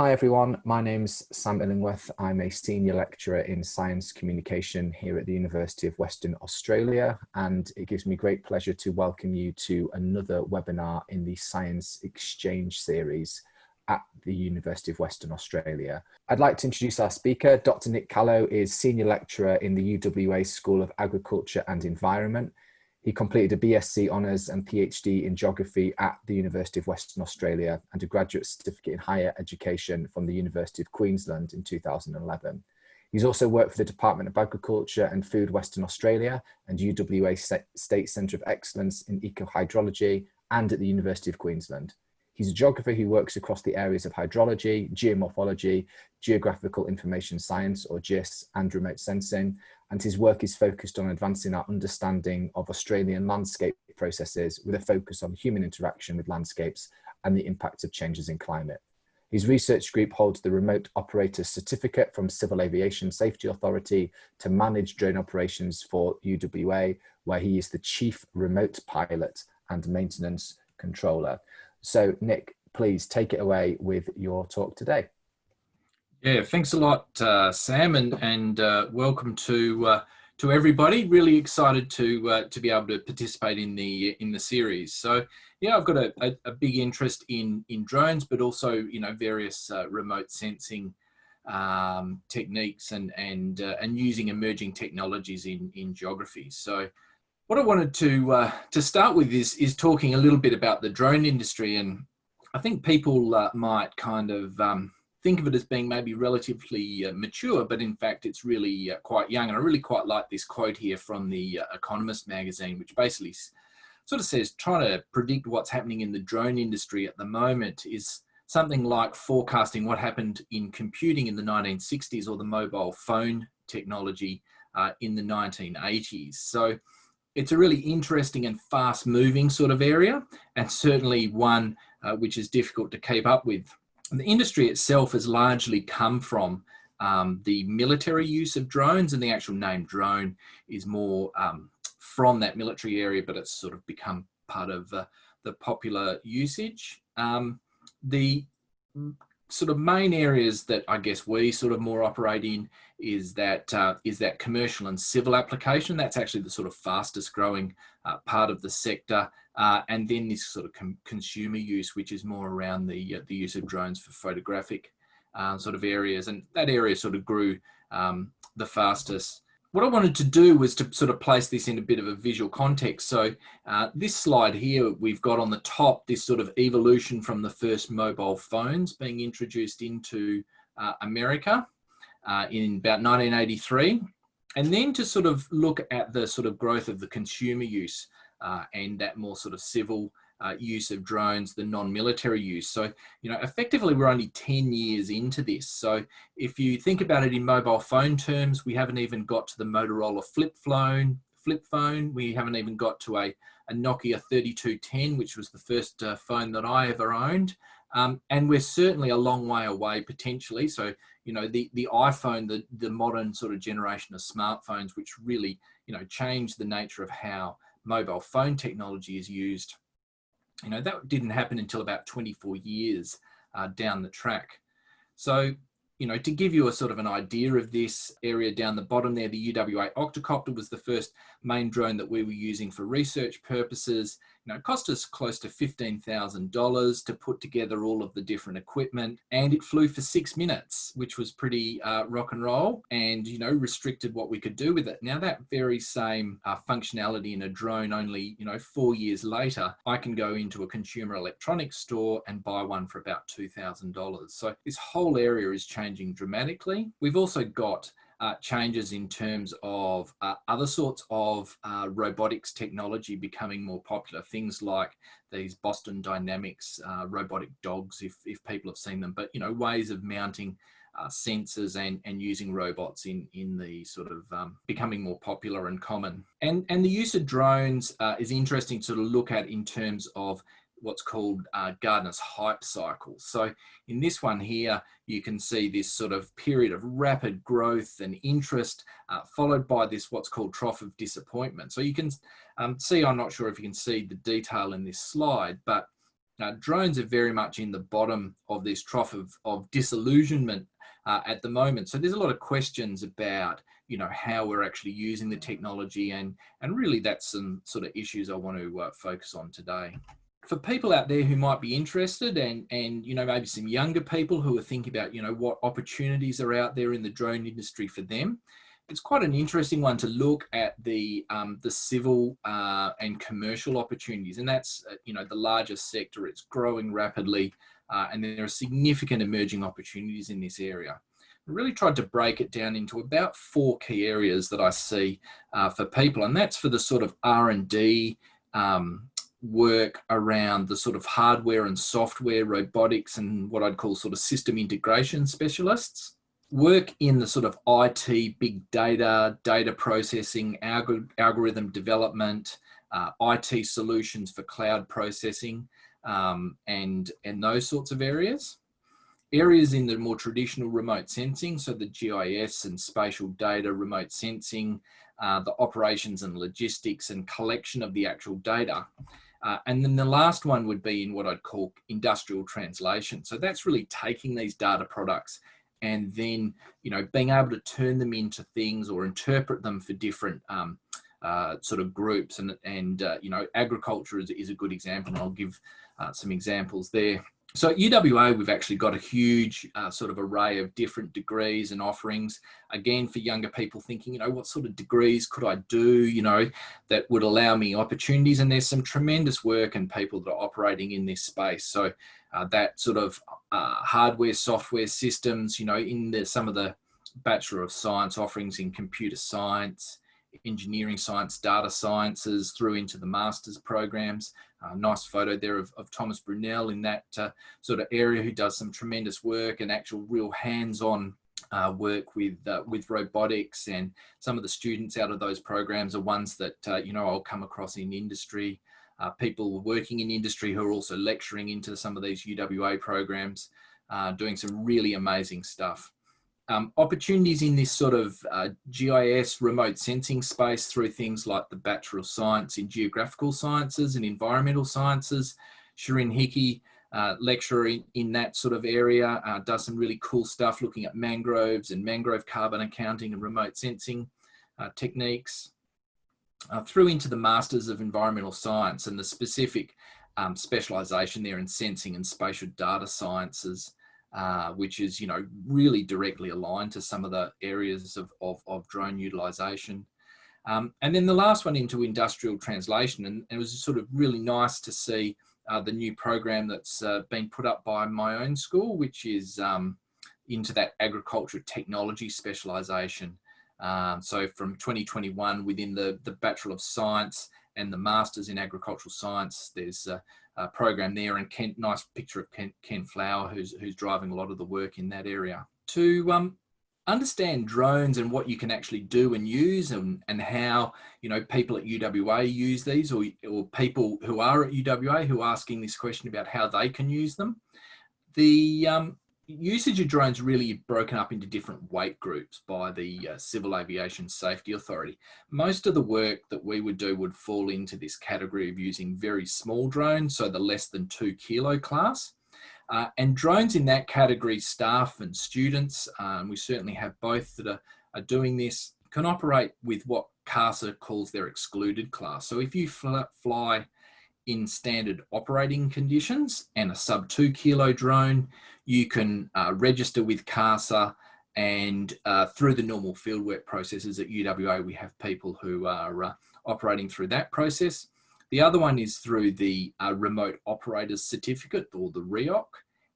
hi everyone, my name's Sam Illingworth. I'm a senior lecturer in science communication here at the University of Western Australia and it gives me great pleasure to welcome you to another webinar in the Science Exchange series at the University of Western Australia. I'd like to introduce our speaker. Dr. Nick Callow is Senior Lecturer in the UWA School of Agriculture and Environment he completed a BSc Honours and PhD in Geography at the University of Western Australia and a graduate certificate in higher education from the University of Queensland in 2011. He's also worked for the Department of Agriculture and Food Western Australia and UWA State Centre of Excellence in Ecohydrology and at the University of Queensland. He's a geographer who works across the areas of hydrology, geomorphology, geographical information science or GIS and remote sensing and his work is focused on advancing our understanding of Australian landscape processes with a focus on human interaction with landscapes and the impact of changes in climate. His research group holds the Remote Operator Certificate from Civil Aviation Safety Authority to manage drone operations for UWA, where he is the Chief Remote Pilot and Maintenance Controller. So Nick, please take it away with your talk today. Yeah, thanks a lot, uh, Sam, and and uh, welcome to uh, to everybody. Really excited to uh, to be able to participate in the in the series. So yeah, I've got a, a, a big interest in in drones, but also you know various uh, remote sensing um, techniques and and uh, and using emerging technologies in in geography. So what I wanted to to start with is is talking a little bit about the drone industry, and I think people might kind of um, think of it as being maybe relatively uh, mature, but in fact it's really uh, quite young. And I really quite like this quote here from the uh, Economist magazine, which basically sort of says trying to predict what's happening in the drone industry at the moment is something like forecasting what happened in computing in the 1960s or the mobile phone technology uh, in the 1980s. So it's a really interesting and fast moving sort of area and certainly one uh, which is difficult to keep up with the industry itself has largely come from um, the military use of drones and the actual name drone is more um, from that military area, but it's sort of become part of uh, the popular usage. Um, the sort of main areas that I guess we sort of more operate in is that uh, is that commercial and civil application. That's actually the sort of fastest growing uh, part of the sector. Uh, and then this sort of consumer use, which is more around the, uh, the use of drones for photographic uh, sort of areas. And that area sort of grew um, the fastest. What I wanted to do was to sort of place this in a bit of a visual context. So uh, this slide here, we've got on the top this sort of evolution from the first mobile phones being introduced into uh, America uh, in about 1983. And then to sort of look at the sort of growth of the consumer use uh, and that more sort of civil uh, use of drones, the non-military use. So, you know, effectively we're only 10 years into this. So if you think about it in mobile phone terms, we haven't even got to the Motorola flip phone, flip phone. We haven't even got to a, a Nokia 3210, which was the first uh, phone that I ever owned. Um, and we're certainly a long way away potentially. So, you know, the, the iPhone, the, the modern sort of generation of smartphones, which really, you know, changed the nature of how mobile phone technology is used, you know, that didn't happen until about 24 years uh, down the track. So, you know, to give you a sort of an idea of this area down the bottom there, the UWA Octocopter was the first main drone that we were using for research purposes. It cost us close to $15,000 to put together all of the different equipment and it flew for six minutes, which was pretty uh, rock and roll and, you know, restricted what we could do with it. Now that very same uh, functionality in a drone only, you know, four years later, I can go into a consumer electronics store and buy one for about $2,000. So this whole area is changing dramatically. We've also got uh, changes in terms of uh, other sorts of uh, robotics technology becoming more popular. Things like these Boston Dynamics uh, robotic dogs, if, if people have seen them, but you know, ways of mounting uh, sensors and, and using robots in, in the sort of um, becoming more popular and common. And, and the use of drones uh, is interesting to look at in terms of what's called uh, Gartner's hype cycle. So in this one here, you can see this sort of period of rapid growth and interest, uh, followed by this what's called trough of disappointment. So you can um, see, I'm not sure if you can see the detail in this slide, but Now, drones are very much in the bottom of this trough of, of disillusionment uh, at the moment. So there's a lot of questions about, you know, how we're actually using the technology and, and really that's some sort of issues I want to uh, focus on today. For people out there who might be interested and, and, you know, maybe some younger people who are thinking about, you know, what opportunities are out there in the drone industry for them, it's quite an interesting one to look at the um, the civil uh, and commercial opportunities, and that's uh, you know the largest sector. It's growing rapidly, uh, and there are significant emerging opportunities in this area. I really tried to break it down into about four key areas that I see uh, for people, and that's for the sort of R and D. Um, work around the sort of hardware and software robotics and what I'd call sort of system integration specialists work in the sort of IT, big data, data processing, alg algorithm development, uh, IT solutions for cloud processing, um, and, and those sorts of areas. Areas in the more traditional remote sensing, so the GIS and spatial data, remote sensing, uh, the operations and logistics and collection of the actual data. Uh, and then the last one would be in what I'd call industrial translation. So that's really taking these data products and then you know being able to turn them into things or interpret them for different um, uh, sort of groups and and uh, you know agriculture is, is a good example and I'll give uh, some examples there. So at UWA, we've actually got a huge uh, sort of array of different degrees and offerings. Again, for younger people thinking, you know, what sort of degrees could I do, you know, that would allow me opportunities. And there's some tremendous work and people that are operating in this space. So uh, that sort of uh, hardware, software systems, you know, in the, some of the Bachelor of Science offerings in computer science, engineering science, data sciences, through into the master's programs. Uh, nice photo there of, of Thomas Bräunl in that uh, sort of area who does some tremendous work and actual real hands-on uh, work with uh, with robotics and some of the students out of those programs are ones that uh, you know I'll come across in industry uh, people working in industry who are also lecturing into some of these UWA programs, doing some really amazing stuff. Um, opportunities in this sort of uh, GIS remote sensing space through things like the Bachelor of Science in Geographical Sciences and Environmental Sciences. Sharyn Hickey, uh, lecturer in, in, that sort of area, uh, does some really cool stuff looking at mangroves and mangrove carbon accounting and remote sensing uh, techniques uh, through into the Masters of Environmental Science and the specific um, specialisation there in sensing and spatial data sciences, uh, which is, you know, really directly aligned to some of the areas of, of, of drone utilisation. Um, and then the last one into industrial translation, and, and, it was sort of really nice to see uh, the new program that's uh, been put up by my own school, which is um, into that agriculture technology specialisation. Um, so from 2021 within the, the Bachelor of Science and the Masters in Agricultural Science, there's a, a program there and Kent, nice picture of Ken, Ken Flower who's, who's driving a lot of the work in that area. To um, understand drones and what you can actually do and use and, and how you know people at UWA use these or, or people who are at UWA who are asking this question about how they can use them. The um, usage of drones really broken up into different weight groups by the uh, Civil Aviation Safety Authority. Most of the work that we would do would fall into this category of using very small drones, so the less than two kilo class. Uh, and drones in that category, staff and students, um, we certainly have both that are, are doing this, can operate with what CASA calls their excluded class. So if you fly in standard operating conditions and a sub two kilo drone, you can uh, register with CASA and uh, through the normal fieldwork processes at UWA, we have people who are uh, operating through that process. The other one is through the uh, remote operators certificate or the REOC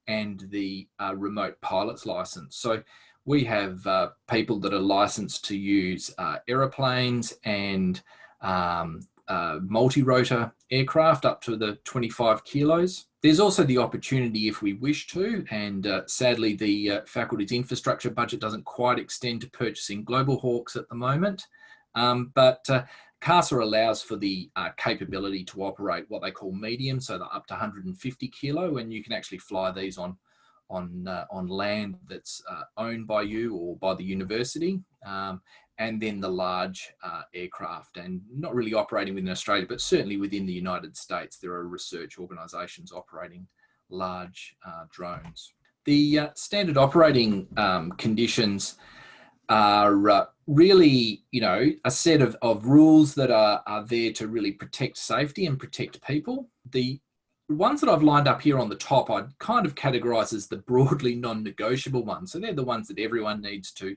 and the uh, remote pilot's license. So we have uh, people that are licensed to use aeroplanes and um, uh, multi-rotor aircraft up to the 25 kilos. There's also the opportunity if we wish to, and uh, sadly the uh, faculty's infrastructure budget doesn't quite extend to purchasing Global Hawks at the moment, um, but uh, CASA allows for the uh, capability to operate what they call medium, so they're up to 150 kilo, and you can actually fly these on on uh, on land that's uh, owned by you or by the university. Um, and then the large uh, aircraft and not really operating within Australia, but certainly within the United States, there are research organisations operating large uh, drones. The uh, standard operating um, conditions are uh, really, you know, a set of, of rules that are, are there to really protect safety and protect people. The ones that I've lined up here on the top, I'd kind of categorize as the broadly non-negotiable ones. So they're the ones that everyone needs to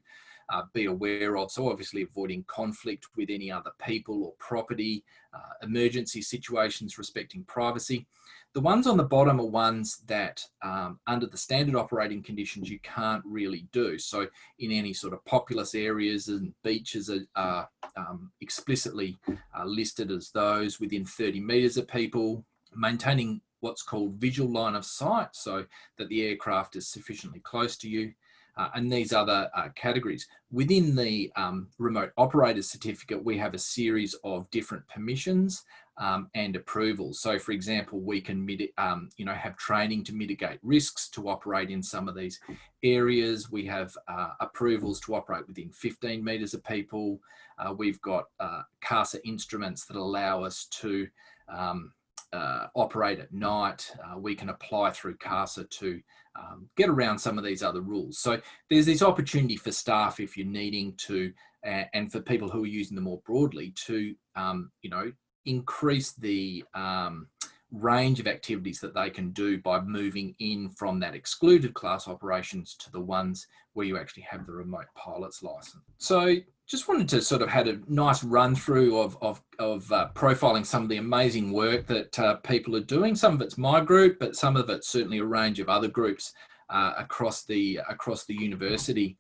uh, be aware of. So obviously avoiding conflict with any other people or property, uh, emergency situations respecting privacy. The ones on the bottom are ones that um, under the standard operating conditions you can't really do. So in any sort of populous areas and beaches are, are um, explicitly uh, listed as those within 30 metres of people, maintaining what's called visual line of sight so that the aircraft is sufficiently close to you uh, and these other uh, categories. Within the um, remote operator certificate, we have a series of different permissions um, and approvals. So for example, we can um, you know, have training to mitigate risks to operate in some of these areas. We have uh, approvals to operate within 15 metres of people. Uh, we've got uh, CASA instruments that allow us to um, uh, operate at night. Uh, we can apply through CASA to um, get around some of these other rules. So there's this opportunity for staff if you're needing to, uh, and for people who are using them more broadly to, um, you know, increase the um, range of activities that they can do by moving in from that excluded class operations to the ones where you actually have the remote pilot's license. So just wanted to sort of had a nice run through of, of, of uh, profiling some of the amazing work that uh, people are doing. Some of it's my group, but some of it's certainly a range of other groups uh, across the across the university.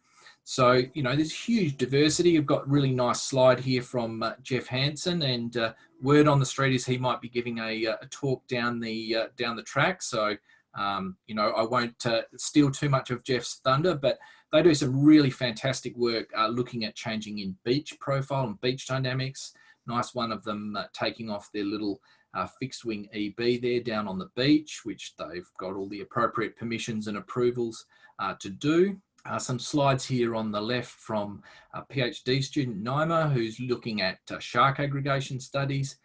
So, you know, there's huge diversity. I've got really nice slide here from uh, Jeff Hansen and uh, word on the street is he might be giving a, uh, a talk down the down the track. So, um, you know, I won't steal too much of Jeff's thunder, but they do some really fantastic work uh, looking at changing in beach profile and beach dynamics. Nice one of them uh, taking off their little uh, fixed wing eBee there down on the beach, which they've got all the appropriate permissions and approvals uh, to do. Uh, some slides here on the left from a PhD student, Naima, who's looking at uh, shark aggregation studies.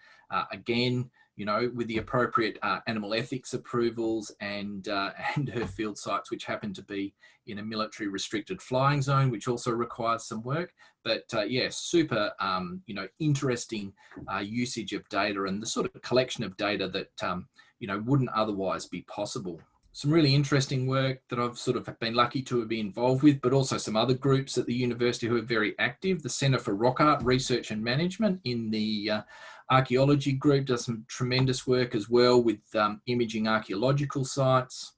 again, you know, with the appropriate uh, animal ethics approvals and, uh, and her field sites, which happen to be in a military restricted flying zone, which also requires some work. But uh, yeah, super, um, you know, interesting uh, usage of data and the sort of collection of data that, um, you know, wouldn't otherwise be possible. Some really interesting work that I've sort of been lucky to be involved with, but also some other groups at the university who are very active. The Centre for Rock Art Research and Management in the uh, archaeology group does some tremendous work as well with um, imaging archaeological sites.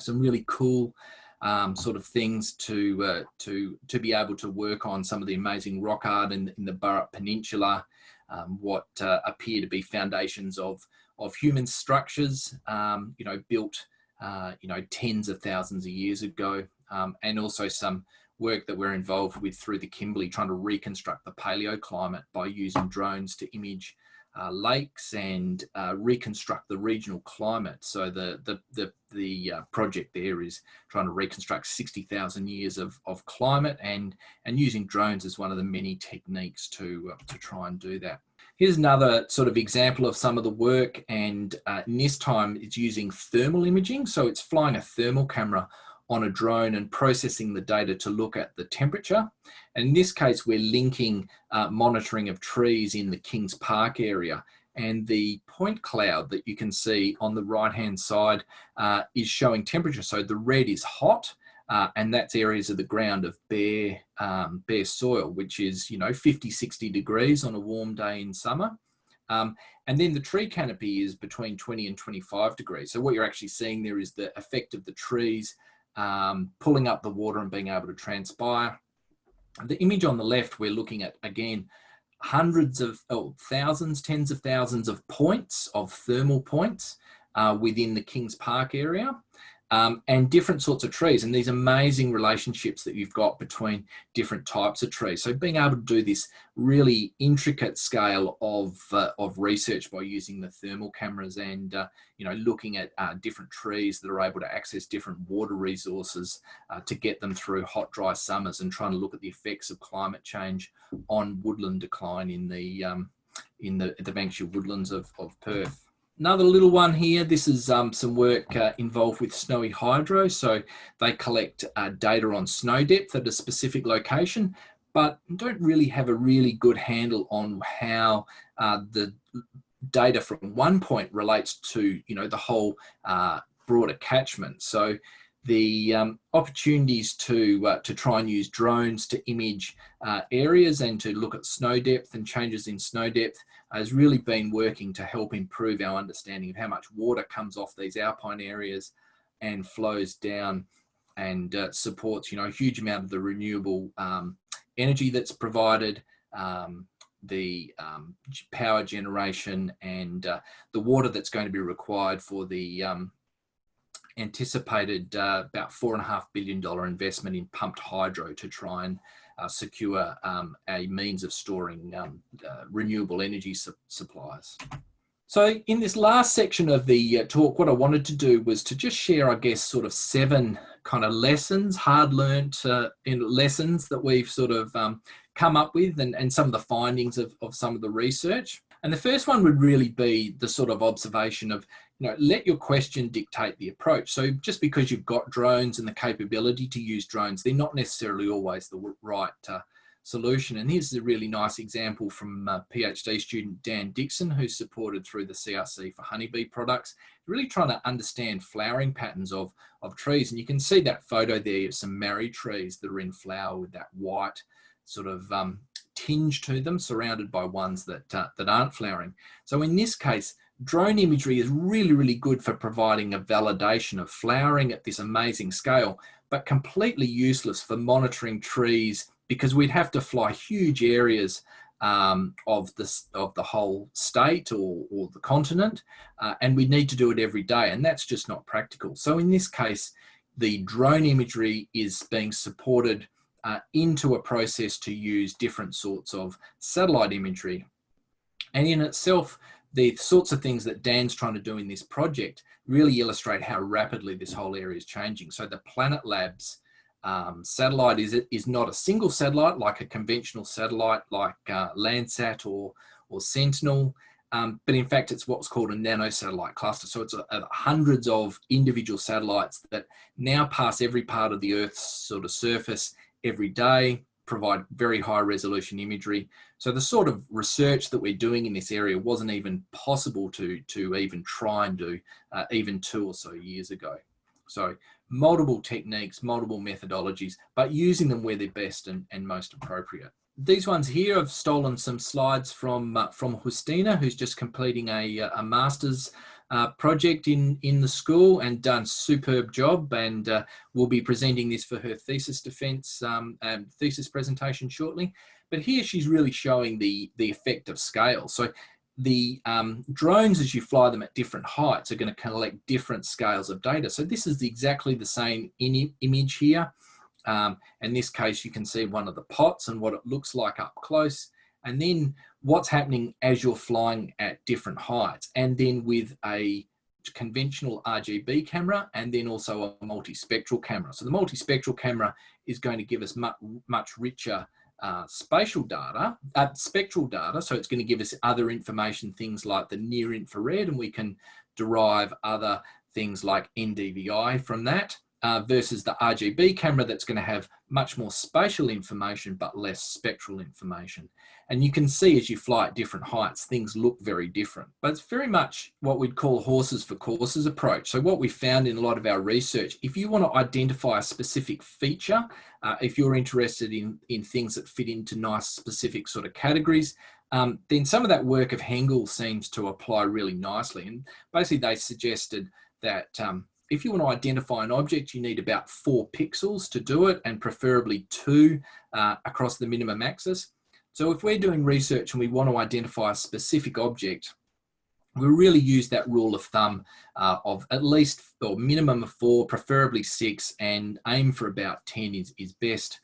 Some really cool um, sort of things to uh, to to be able to work on some of the amazing rock art in, in the Burrup Peninsula, um, what uh, appear to be foundations of of human structures, um, you know, built uh, you know tens of thousands of years ago, um, and also some work that we're involved with through the Kimberley, trying to reconstruct the paleoclimate by using drones to image uh, lakes and uh, reconstruct the regional climate. So the the the, the uh, project there is trying to reconstruct 60,000 years of, of climate and and using drones as one of the many techniques to uh, to try and do that. Here's another sort of example of some of the work and uh, this time it's using thermal imaging. So it's flying a thermal camera on a drone and processing the data to look at the temperature. And in this case, we're linking uh, monitoring of trees in the Kings Park area. And the point cloud that you can see on the right-hand side uh, is showing temperature. So the red is hot, uh, and that's areas of the ground of bare, um, bare soil, which is, you know, 50, 60 degrees on a warm day in summer. Um, and then the tree canopy is between 20 and 25 degrees. So what you're actually seeing there is the effect of the trees um, pulling up the water and being able to transpire. The image on the left, we're looking at, again, hundreds of, oh, thousands, tens of thousands of points, of thermal points uh, within the Kings Park area. Um, and different sorts of trees and these amazing relationships that you've got between different types of trees. So being able to do this really intricate scale of, uh, of research by using the thermal cameras and, uh, you know, looking at uh, different trees that are able to access different water resources uh, to get them through hot, dry summers and trying to look at the effects of climate change on woodland decline in the, um, in the, the Banksia woodlands of, of Perth. Another little one here, this is um, some work uh, involved with Snowy Hydro. So they collect uh, data on snow depth at a specific location, but don't really have a really good handle on how uh, the data from one point relates to, you know, the whole uh, broader catchment. So the um, opportunities to uh, to try and use drones to image uh, areas and to look at snow depth and changes in snow depth has really been working to help improve our understanding of how much water comes off these alpine areas and flows down and uh, supports you know a huge amount of the renewable um, energy that's provided um, the um, power generation and uh, the water that's going to be required for the um, anticipated uh, about four and a half billion dollar investment in pumped hydro to try and uh, secure um, a means of storing um, uh, renewable energy su supplies. So in this last section of the uh, talk, what I wanted to do was to just share, I guess, sort of seven kind of lessons, hard learnt uh, lessons that we've sort of um, come up with and, and some of the findings of, of some of the research. And the first one would really be the sort of observation of, you know, let your question dictate the approach. So just because you've got drones and the capability to use drones, they're not necessarily always the right uh, solution. And here's a really nice example from uh, PhD student Dan Dixon, who's supported through the CRC for honeybee products, really trying to understand flowering patterns of, of trees. And you can see that photo there of some marri trees that are in flower with that white sort of um, tinge to them, surrounded by ones that, uh, that aren't flowering. So in this case, drone imagery is really, really good for providing a validation of flowering at this amazing scale, but completely useless for monitoring trees because we'd have to fly huge areas um, of, this, of the whole state or, or the continent, uh, and we need to do it every day, and that's just not practical. So in this case, the drone imagery is being supported uh, into a process to use different sorts of satellite imagery. And in itself, the sorts of things that Dan's trying to do in this project really illustrate how rapidly this whole area is changing. So the Planet Labs um, satellite is, is not a single satellite like a conventional satellite like uh, Landsat or, or Sentinel, um, but in fact it's what's called a nano satellite cluster. So it's a, a hundreds of individual satellites that now pass every part of the Earth's sort of surface every day, provide very high resolution imagery. So the sort of research that we're doing in this area wasn't even possible to, to even try and do uh, even two or so years ago. So multiple techniques, multiple methodologies, but using them where they're best and, and most appropriate. These ones here, I've stolen some slides from, uh, from Justina, who's just completing a, uh, a master's uh, project in, in the school and done superb job and uh, will be presenting this for her thesis defense um, thesis presentation shortly. But here she's really showing the, the effect of scale. So the um, drones, as you fly them at different heights, are going to collect different scales of data. So this is exactly the same image here. Um, in this case, you can see one of the pots and what it looks like up close. And then what's happening as you're flying at different heights and then with a conventional RGB camera and then also a multispectral camera. So the multispectral camera is going to give us much, much richer uh, spatial data, uh, spectral data. So it's going to give us other information, things like the near infrared, and we can derive other things like NDVI from that uh, versus the RGB camera that's going to have much more spatial information but less spectral information. And you can see as you fly at different heights, things look very different. But it's very much what we'd call horses for courses approach. So what we found in a lot of our research, if you want to identify a specific feature, uh, if you're interested in, in things that fit into nice specific sort of categories, um, then some of that work of Hengl seems to apply really nicely. And basically they suggested that um, if you want to identify an object, you need about four pixels to do it and preferably two uh, across the minimum axis. So if we're doing research and we want to identify a specific object, we really use that rule of thumb uh, of at least or minimum of four, preferably six, and aim for about 10 is, is best.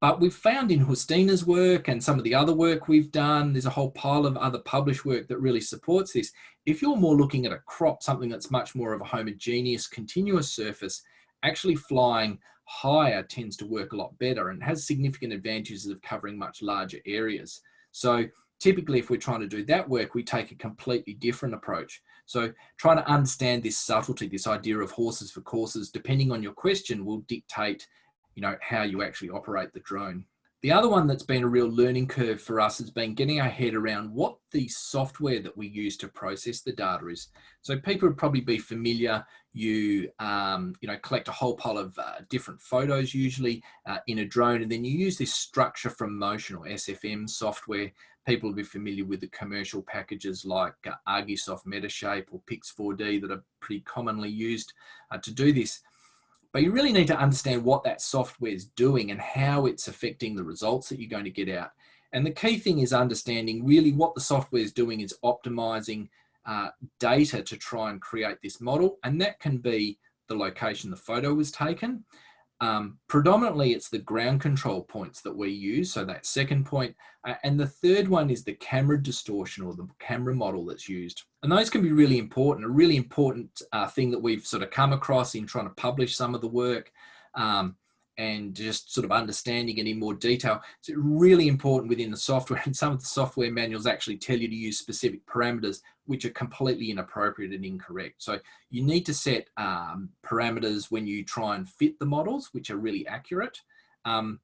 But we've found in Justina's work and some of the other work we've done, there's a whole pile of other published work that really supports this. If you're more looking at a crop, something that's much more of a homogeneous, continuous surface, actually flying higher tends to work a lot better and has significant advantages of covering much larger areas. So typically if we're trying to do that work, we take a completely different approach. So trying to understand this subtlety, this idea of horses for courses, depending on your question will dictate you know, how you actually operate the drone. The other one that's been a real learning curve for us has been getting our head around what the software that we use to process the data is. So people would probably be familiar, you, um, you know, collect a whole pile of uh, different photos usually uh, in a drone and then you use this structure from motion or SFM software. People will be familiar with the commercial packages like uh, Metashape or Pix4D that are pretty commonly used uh, to do this. But you really need to understand what that software is doing and how it's affecting the results that you're going to get out. And the key thing is understanding really what the software is doing is optimizing uh, data to try and create this model. And that can be the location the photo was taken. Um, predominantly, it's the ground control points that we use. So that second point. Uh, and the third one is the camera distortion or the camera model that's used. And those can be really important, a really important uh, thing that we've sort of come across in trying to publish some of the work. Um, and just sort of understanding it in more detail. It's really important within the software and some of the software manuals actually tell you to use specific parameters which are completely inappropriate and incorrect. So you need to set um, parameters when you try and fit the models which are really accurate. Um,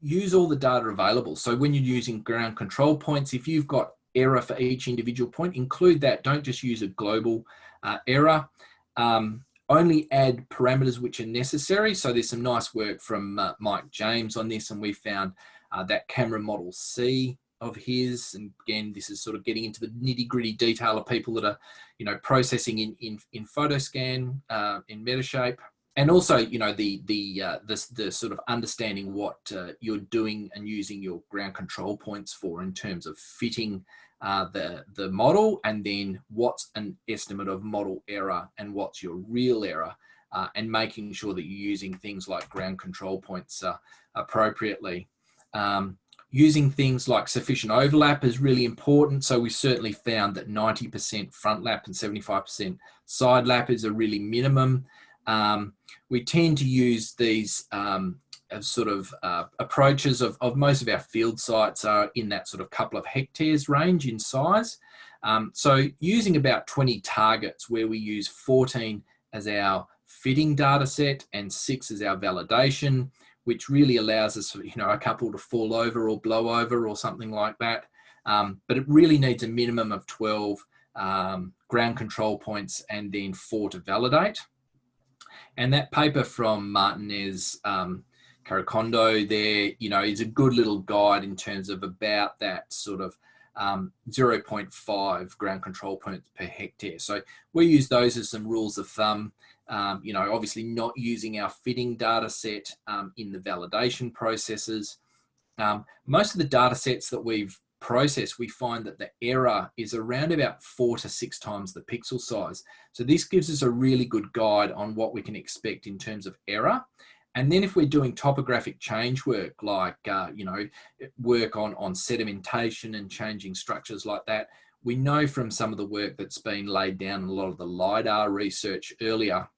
use all the data available. So when you're using ground control points, if you've got error for each individual point, include that. Don't just use a global uh, error. Um, only add parameters which are necessary. So there's some nice work from uh, Mike James on this and we found uh, that camera model C of his. And again, this is sort of getting into the nitty gritty detail of people that are, you know, processing in, in, in Photoscan, uh, in Metashape. And also, you know, the, the, uh, the, the sort of understanding what uh, you're doing and using your ground control points for in terms of fitting uh, the, the model and then what's an estimate of model error and what's your real error uh, and making sure that you're using things like ground control points uh, appropriately. Um, using things like sufficient overlap is really important. So we certainly found that 90% front lap and 75% side lap is a really minimum. Um, we tend to use these um, of sort of uh, approaches of, of most of our field sites are in that sort of couple of hectares range in size. Um, so using about 20 targets where we use 14 as our fitting data set and six as our validation, which really allows us, you know, a couple to fall over or blow over or something like that. Um, but it really needs a minimum of 12 um, ground control points and then four to validate. And that paper from Martinez um, Carricondo there, you know, is a good little guide in terms of about that sort of um, 0.5 ground control points per hectare. So we use those as some rules of thumb. Um, you know, obviously not using our fitting data set um, in the validation processes. Um, most of the data sets that we've processed, we find that the error is around about four to six times the pixel size. So this gives us a really good guide on what we can expect in terms of error. And then if we're doing topographic change work, like, uh, you know, work on, on sedimentation and changing structures like that, we know from some of the work that's been laid down in a lot of the LiDAR research earlier,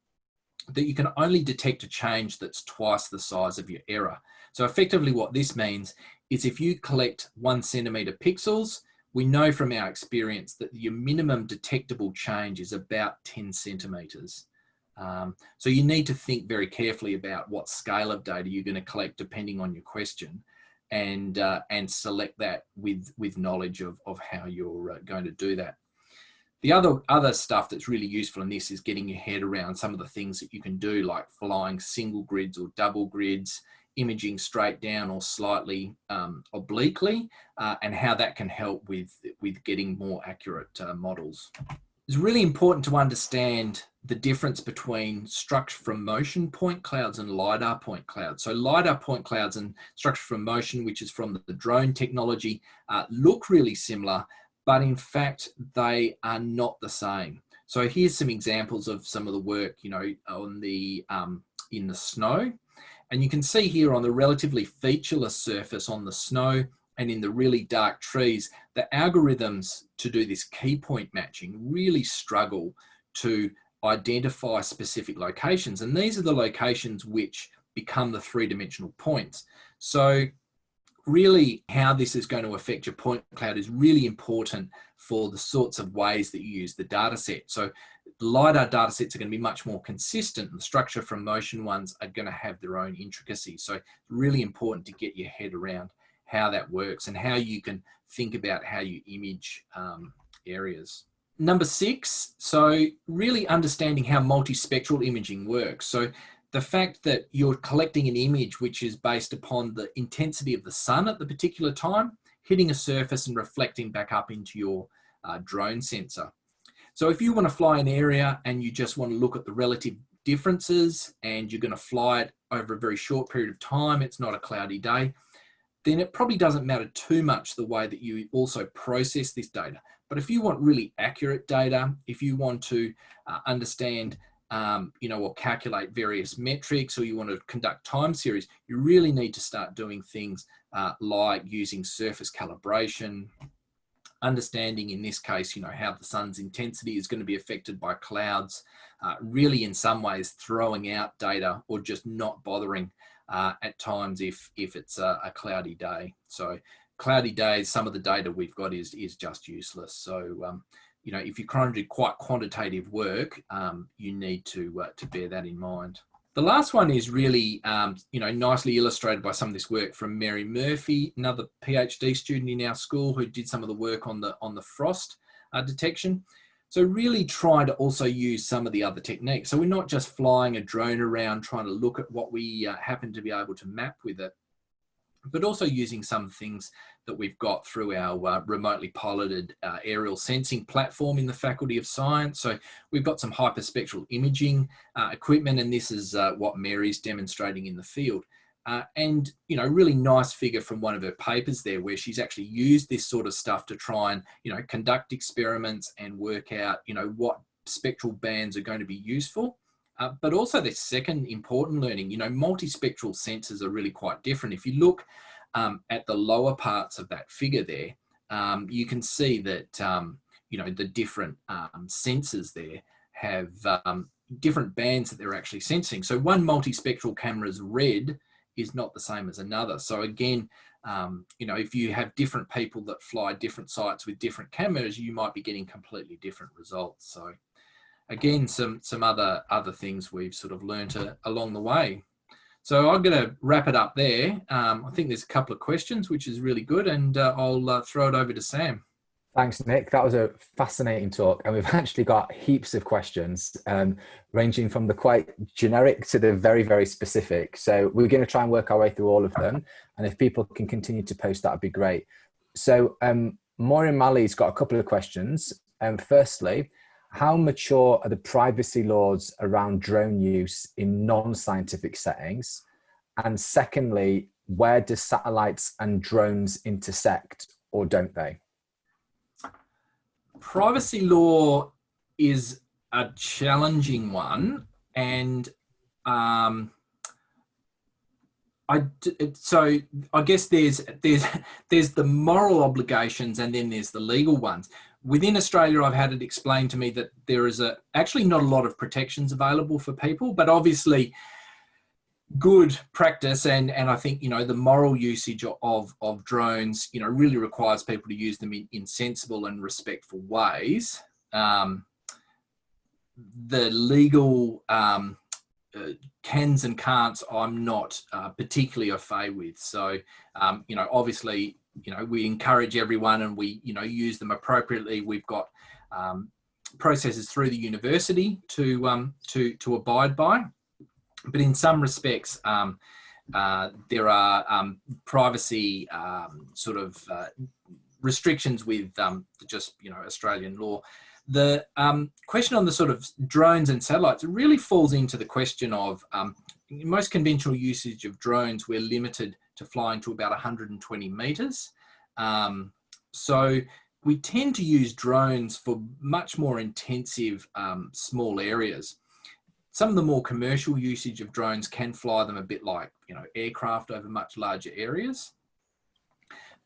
that you can only detect a change that's twice the size of your error. So effectively what this means is if you collect one centimeter pixels, we know from our experience that your minimum detectable change is about 10 centimeters. Um, so you need to think very carefully about what scale of data you're going to collect depending on your question and, uh, and select that with, with knowledge of, of how you're uh, going to do that. The other, other stuff that's really useful in this is getting your head around some of the things that you can do like flying single grids or double grids, imaging straight down or slightly um, obliquely, uh, and how that can help with, with getting more accurate uh, models. It's really important to understand the difference between structure from motion point clouds and LiDAR point clouds. So LiDAR point clouds and structure from motion, which is from the drone technology, uh, look really similar, but in fact, they are not the same. So here's some examples of some of the work, you know, on the um, in the snow. And you can see here on the relatively featureless surface on the snow and in the really dark trees, the algorithms to do this key point matching really struggle to identify specific locations. And these are the locations which become the three-dimensional points. So really how this is going to affect your point cloud is really important for the sorts of ways that you use the data set. So LiDAR data sets are going to be much more consistent and the structure from motion ones are going to have their own intricacies. So really important to get your head around how that works and how you can think about how you image um, areas. Number six, so really understanding how multispectral imaging works. So the fact that you're collecting an image which is based upon the intensity of the sun at the particular time, hitting a surface and reflecting back up into your uh, drone sensor. So if you want to fly an area and you just want to look at the relative differences and you're going to fly it over a very short period of time, it's not a cloudy day, then it probably doesn't matter too much the way that you also process this data. But if you want really accurate data, if you want to uh, understand um, you know, or calculate various metrics or you want to conduct time series, you really need to start doing things uh, like using surface calibration, understanding in this case, you know, how the sun's intensity is going to be affected by clouds, uh, really in some ways throwing out data or just not bothering uh, at times if, if it's a, a, cloudy day. So cloudy days, some of the data we've got is, is just useless. So um, you know, if you're trying to do quite quantitative work, um, you need to, uh, to bear that in mind. The last one is really, um, you know, nicely illustrated by some of this work from Mary Murphy, another PhD student in our school who did some of the work on the, on the frost uh, detection. So really try to also use some of the other techniques. So we're not just flying a drone around trying to look at what we uh, happen to be able to map with it, but also using some things that we've got through our uh, remotely piloted uh, aerial sensing platform in the Faculty of Science. So we've got some hyperspectral imaging uh, equipment, and this is uh, what Mary's demonstrating in the field. Uh, and, you know, really nice figure from one of her papers there where she's actually used this sort of stuff to try and, you know, conduct experiments and work out, you know, what spectral bands are going to be useful. Uh, but also the second important learning, you know, multispectral sensors are really quite different. If you look um, at the lower parts of that figure there, um, you can see that, um, you know, the different um, sensors there have um, different bands that they're actually sensing. So one multispectral camera's red is not the same as another. So again, um, you know, if you have different people that fly different sites with different cameras, you might be getting completely different results. So again, some, some other, other things we've sort of learned along the way. So I'm going to wrap it up there. Um, I think there's a couple of questions, which is really good, and uh, I'll uh, throw it over to Sam. Thanks, Nick. That was a fascinating talk, and we've actually got heaps of questions, um, ranging from the quite generic to the very, very specific. So we're going to try and work our way through all of them, and if people can continue to post, that would be great. So um, Maureen Malley's got a couple of questions. Um, firstly, how mature are the privacy laws around drone use in non-scientific settings? And secondly, where do satellites and drones intersect or don't they? Privacy law is a challenging one and um, I so I guess there's there's there's the moral obligations and then there's the legal ones. Within Australia, I've had it explained to me that there is a actually not a lot of protections available for people, but obviously good practice and and I think you know the moral usage of of drones you know really requires people to use them in, in sensible and respectful ways. Um, the legal um, uh, cans and can'ts I'm not uh, particularly a fay with. So, um, you know, obviously you know, we encourage everyone and we, you know, use them appropriately. We've got um, processes through the university to, um, to, to abide by. But in some respects, um, uh, there are um, privacy um, sort of uh, restrictions with um, just, you know, Australian law. The question on the sort of drones and satellites really falls into the question of most conventional usage of drones, we're limited to flying to about 120 meters. Um, so we tend to use drones for much more intensive um, small areas. Some of the more commercial usage of drones can fly them a bit like, you know, aircraft over much larger areas.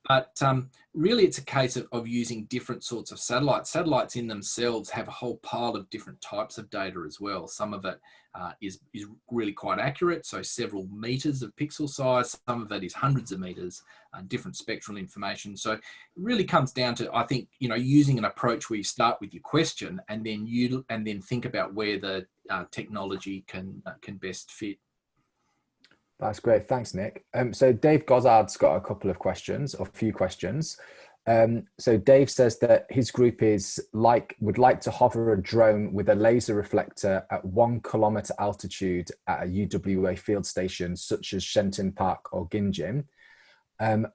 But um, really it's a case of, of using different sorts of satellites. Satellites in themselves have a whole pile of different types of data as well. Some of it uh, is is, really quite accurate, so several meters of pixel size. Some of it is hundreds of meters, uh, different spectral information. So it really comes down to, I think, you know, using an approach where you start with your question and then you and then think about where the uh, technology can uh, can best fit. That's great. Thanks, Nick. Um, so Dave Gozzard's got a couple of questions, or a few questions. Um, so Dave says that his group is like would like to hover a drone with a laser reflector at one kilometer altitude at a UWA field station such as Shenton Park or Gingin. Um,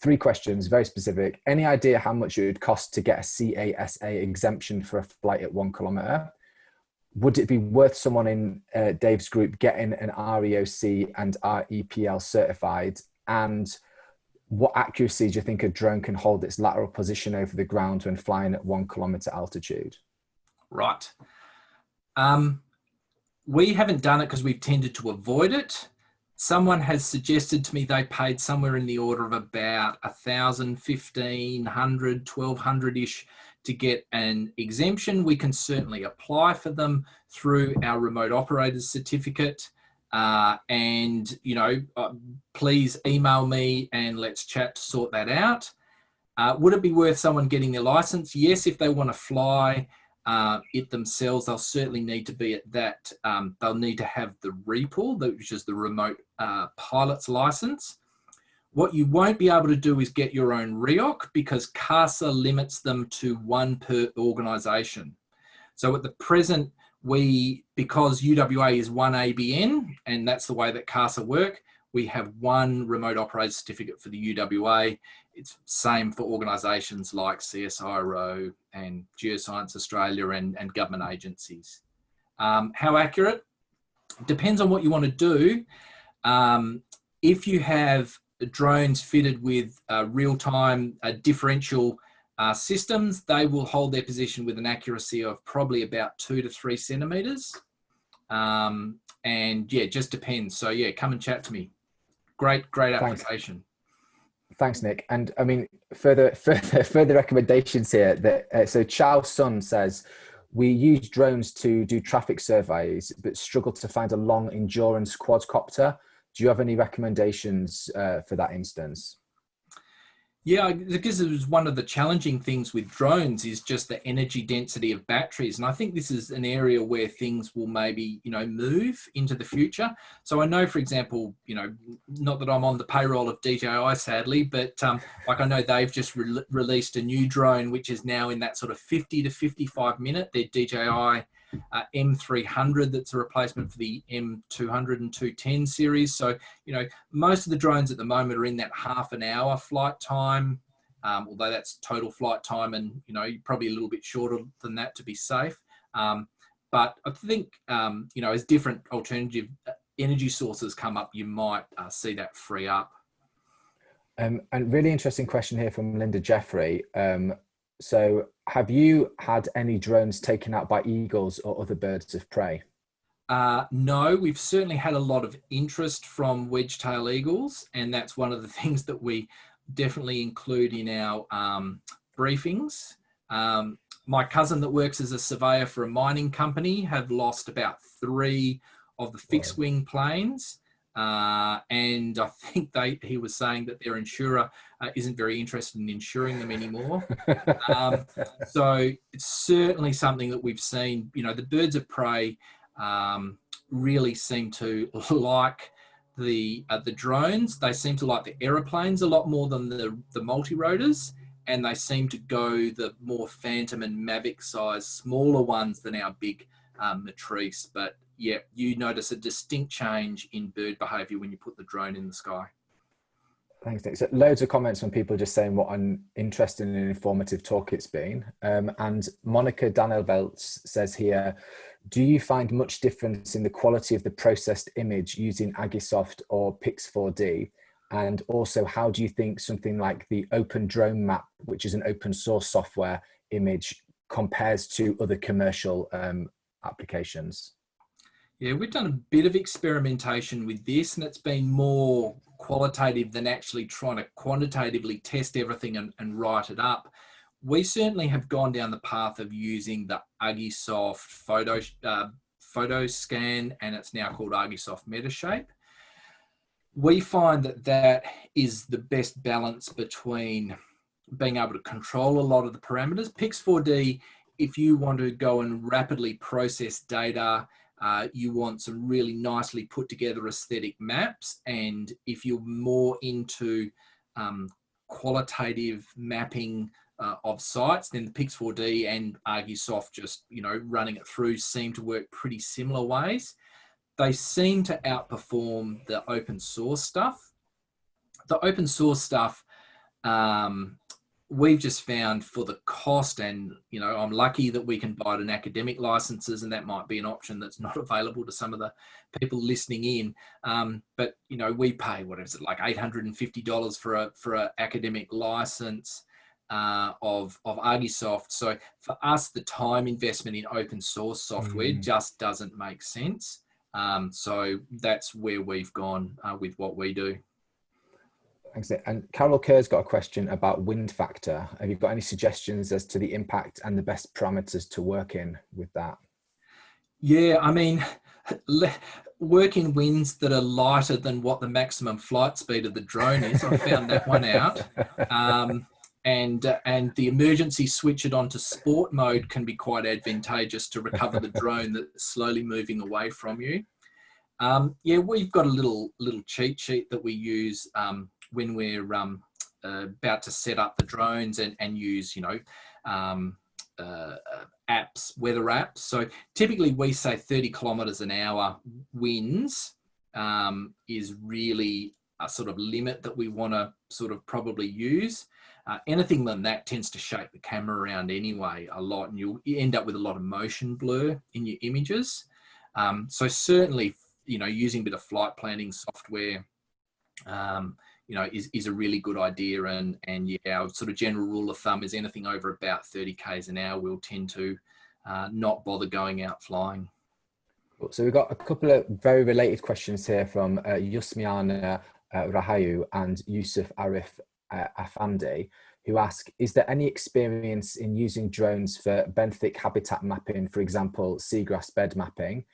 three questions, very specific. Any idea how much it would cost to get a CASA exemption for a flight at one kilometer? would it be worth someone in uh, Dave's group getting an REOC and REPL certified? And what accuracy do you think a drone can hold its lateral position over the ground when flying at one kilometer altitude? Right. Um, we haven't done it because we've tended to avoid it. Someone has suggested to me they paid somewhere in the order of about 1,000, 1,500, 1,200-ish to get an exemption, we can certainly apply for them through our remote operators certificate. Uh, and, you know, uh, please email me and let's chat to sort that out. Uh, would it be worth someone getting their license? Yes, if they want to fly uh, it themselves, they'll certainly need to be at that. Um, they'll need to have the REPL, which is the remote uh, pilot's license. What you won't be able to do is get your own REOC because CASA limits them to one per organisation. So at the present, we, because UWA is one ABN, and that's the way that CASA work, we have one remote operator certificate for the UWA. It's same for organisations like CSIRO and Geoscience Australia and, and government agencies. Um, how accurate? Depends on what you want to do. Um, if you have drones fitted with uh, real-time uh, differential uh, systems, they will hold their position with an accuracy of probably about two to three centimeters. Um, and yeah, just depends. So yeah, come and chat to me. Great, great application. Thanks, Thanks Nick. And I mean, further, further, further recommendations here. That uh, so Chow Sun says, we use drones to do traffic surveys, but struggle to find a long endurance quadcopter do you have any recommendations uh, for that instance? Yeah, because it was one of the challenging things with drones is just the energy density of batteries. And I think this is an area where things will maybe, you know, move into the future. So I know, for example, you know, not that I'm on the payroll of DJI, sadly, but um, like I know they've just re released a new drone, which is now in that sort of 50 to 55 minute, their DJI uh, M300 that's a replacement for the M200 and 210 series. So, you know, most of the drones at the moment are in that half an hour flight time, um, although that's total flight time and, you know, probably a little bit shorter than that to be safe. Um, but I think, um, you know, as different alternative uh, energy sources come up, you might uh, see that free up. Um, and really interesting question here from Linda Jeffrey. Um, so have you had any drones taken out by eagles or other birds of prey? Uh, no, we've certainly had a lot of interest from wedge-tail eagles, and that's one of the things that we definitely include in our um, briefings. Um, my cousin that works as a surveyor for a mining company have lost about three of the fixed wing planes uh, and I think they, he was saying that their insurer uh, isn't very interested in insuring them anymore. um, so it's certainly something that we've seen, you know, the birds of prey um, really seem to like the uh, the drones. They seem to like the aeroplanes a lot more than the, the multi-rotors. And they seem to go the more Phantom and Mavic size, smaller ones than our big um, Matrice. But yeah, you notice a distinct change in bird behavior when you put the drone in the sky. Thanks, Nick. So loads of comments from people just saying what an interesting and informative talk it's been. Um, and Monica Danielveltz says here, do you find much difference in the quality of the processed image using Agisoft or Pix4D? And also, how do you think something like the Open Drone Map, which is an open source software image, compares to other commercial um, applications? Yeah, we've done a bit of experimentation with this, and it's been more qualitative than actually trying to quantitatively test everything and, and write it up. We certainly have gone down the path of using the Agisoft photo, uh, photo scan, and it's now called Agisoft Metashape we find that that is the best balance between being able to control a lot of the parameters. Pix4D, if you want to go and rapidly process data, uh, you want some really nicely put together aesthetic maps. And if you're more into um, qualitative mapping uh, of sites, then the Pix4D and Agisoft just, you know, running it through seem to work pretty similar ways they seem to outperform the open source stuff. The open source stuff, um, we've just found for the cost and, you know, I'm lucky that we can buy it in academic licenses and that might be an option that's not available to some of the people listening in. Um, but, you know, we pay, what is it, like $850 for a, for an academic license. Uh, of of Agisoft. So for us, the time investment in open source software mm. just doesn't make sense. Um, so that's where we've gone uh, with what we do. Thanks. And Carol Kerr's got a question about wind factor. Have you got any suggestions as to the impact and the best parameters to work in with that? Yeah, I mean, working winds that are lighter than what the maximum flight speed of the drone is. I found that one out. Um, and uh, and the emergency switch it onto sport mode can be quite advantageous to recover the drone that's slowly moving away from you. Um, yeah, we've got a little little cheat sheet that we use um, when we're um, uh, about to set up the drones and, and use, you know, um, uh, uh apps, weather apps. So typically we say 30 kilometers an hour winds um, is really a sort of limit that we want to sort of probably use. Uh, anything than that tends to shake the camera around anyway a lot and you'll end up with a lot of motion blur in your images. Um, so certainly, you know, using a bit of flight planning software, um, you know, is, is a really good idea. And, and yeah, our sort of general rule of thumb is anything over about 30 Ks an hour, we'll tend to uh, not bother going out flying. So we've got a couple of very related questions here from uh, Yusmiana uh, Rahayu and Yusuf Arif uh, Afandi, who ask, is there any experience in using drones for benthic habitat mapping, for example, seagrass bed mapping?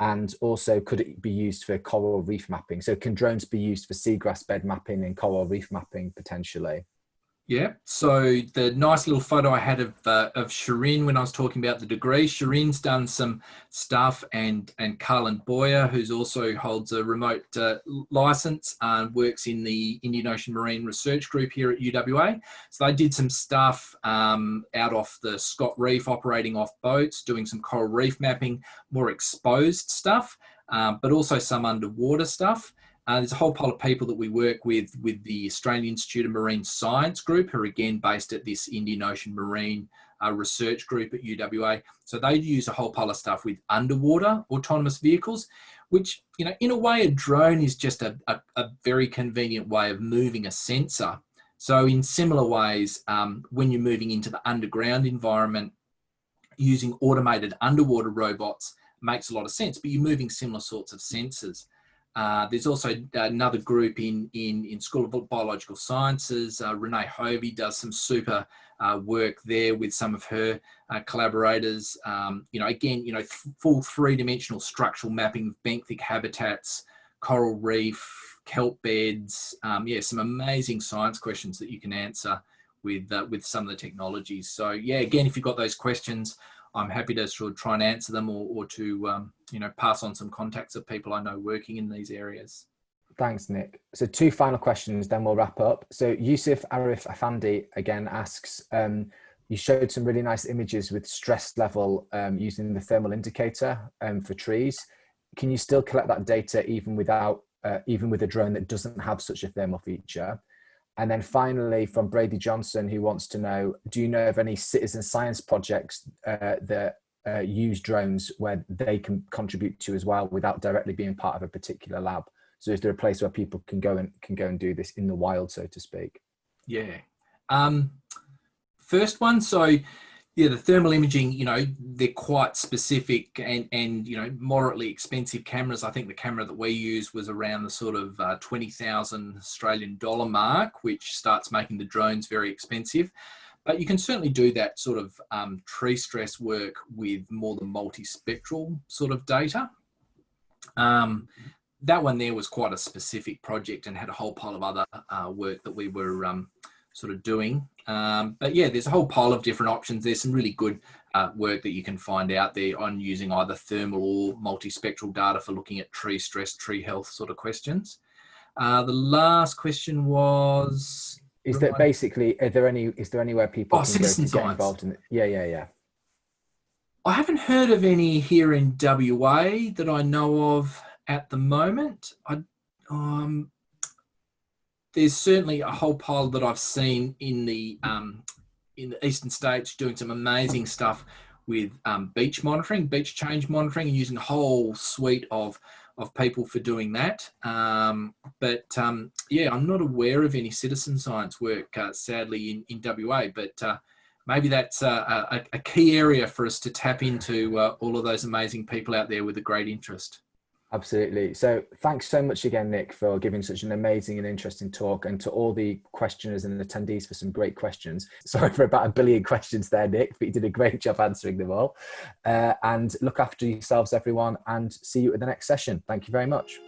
And also, could it be used for coral reef mapping? So can drones be used for seagrass bed mapping and coral reef mapping potentially? Yeah, so the nice little photo I had of, uh, of Shirin when I was talking about the degree, Shireen's done some stuff and, and Carlin Boyer, who's also holds a remote uh, license and works in the Indian Ocean Marine Research Group here at UWA. So they did some stuff um, out off the Scott Reef, operating off boats, doing some coral reef mapping, more exposed stuff, um, but also some underwater stuff. Uh, there's a whole pile of people that we work with with the Australian Institute of Marine Science group, who are again based at this Indian Ocean Marine uh, Research Group at UWA. So they use a whole pile of stuff with underwater autonomous vehicles, which, you know, in a way, a drone is just a, a, a very convenient way of moving a sensor. So in similar ways, um, when you're moving into the underground environment, using automated underwater robots makes a lot of sense, but you're moving similar sorts of sensors. Uh, there's also another group in, in, in School of Biological Sciences. Uh, Renae Hovey does some super uh, work there with some of her uh, collaborators. Um, you know, again, you know, full three-dimensional structural mapping of benthic habitats, coral reef, kelp beds. Um, yeah, some amazing science questions that you can answer with, uh, with some of the technologies. So yeah, again, if you've got those questions, I'm happy to sort of try and answer them or, or to, um, you know, pass on some contacts of people I know working in these areas. Thanks, Nick. So two final questions, then we'll wrap up. So Yusuf Arif Afandi again asks, um, you showed some really nice images with stress level um, using the thermal indicator um, for trees. Can you still collect that data even without, uh, even with a drone that doesn't have such a thermal feature? And then finally, from Brady Johnson, who wants to know, do you know of any citizen science projects uh, that uh, use drones where they can contribute to as well without directly being part of a particular lab? So is there a place where people can go and can go and do this in the wild, so to speak? Yeah. Um, first one, so yeah, the thermal imaging, you know, they're quite specific and, and, you know, moderately expensive cameras. I think the camera that we use was around the sort of uh, 20,000 Australian dollar mark, which starts making the drones very expensive. But you can certainly do that sort of um, tree stress work with more than multispectral sort of data. Um, that one there was quite a specific project and had a whole pile of other uh, work that we were um, sort of doing. Um, but yeah, there's a whole pile of different options. There's some really good uh, work that you can find out there on using either thermal or multispectral data for looking at tree stress, tree health sort of questions. Uh, the last question was... Is that basically, are there any, is there anywhere people oh, can go get involved in it? Yeah, yeah, yeah. I haven't heard of any here in WA that I know of at the moment. I, um, there's certainly a whole pile that I've seen in the um, in the eastern states doing some amazing stuff with um, beach monitoring, beach change monitoring, and using a whole suite of of people for doing that. Um, but um, yeah, I'm not aware of any citizen science work, uh, sadly, in, in WA. But uh, maybe that's uh, a, a, key area for us to tap into uh, all of those amazing people out there with a great interest. Absolutely. So thanks so much again, Nick, for giving such an amazing and interesting talk and to all the questioners and attendees for some great questions. Sorry for about a billion questions there, Nick, but you did a great job answering them all. Uh, and look after yourselves, everyone, and see you at the next session. Thank you very much.